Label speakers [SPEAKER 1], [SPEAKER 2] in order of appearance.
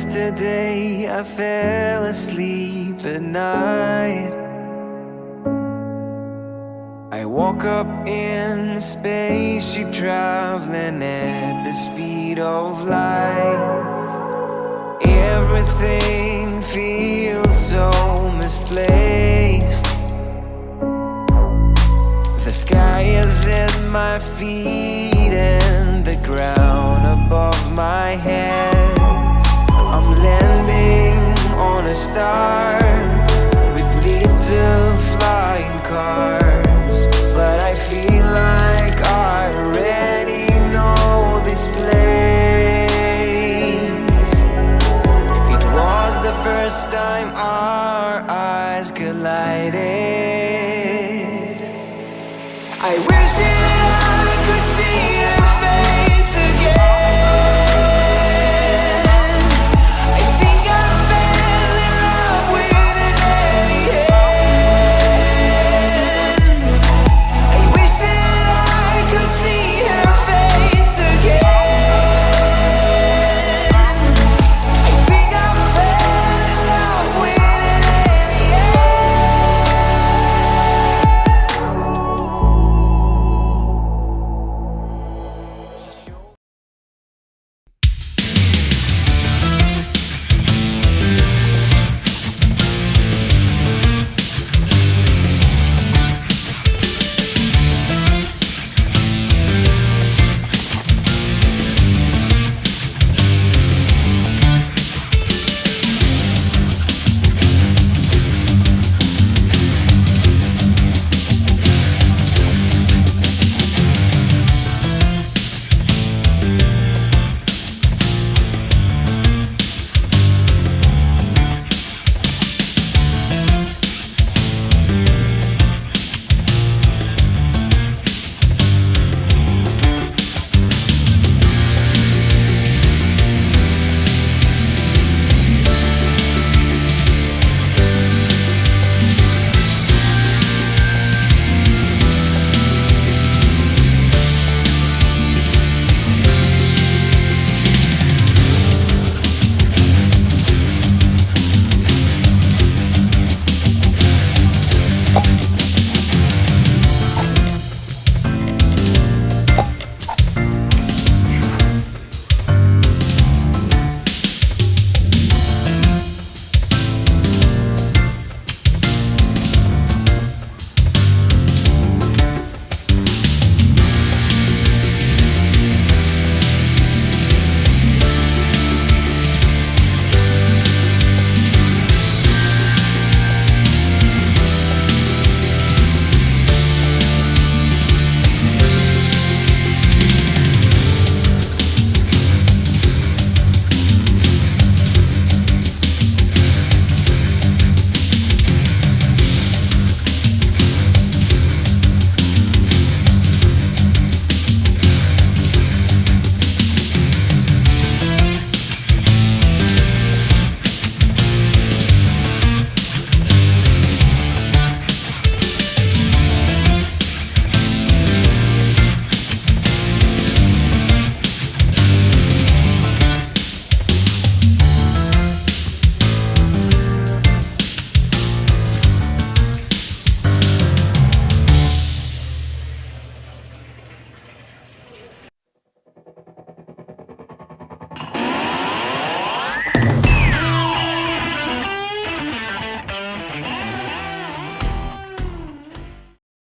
[SPEAKER 1] yesterday I fell asleep at night. I woke up in a spaceship traveling at the speed of light. Everything feels so misplaced. The sky is at my feet and the ground above my head.